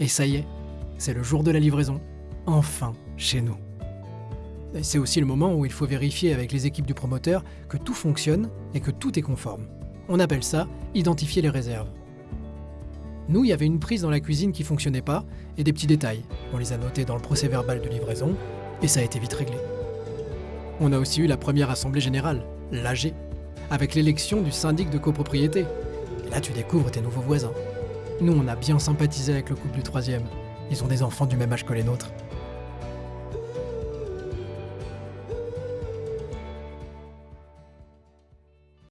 Et ça y est, c'est le jour de la livraison. Enfin, chez nous. C'est aussi le moment où il faut vérifier avec les équipes du promoteur que tout fonctionne et que tout est conforme. On appelle ça identifier les réserves. Nous, il y avait une prise dans la cuisine qui fonctionnait pas et des petits détails. On les a notés dans le procès verbal de livraison et ça a été vite réglé. On a aussi eu la première assemblée générale, l'AG, avec l'élection du syndic de copropriété. Et là, tu découvres tes nouveaux voisins. Nous, on a bien sympathisé avec le couple du troisième. Ils ont des enfants du même âge que les nôtres.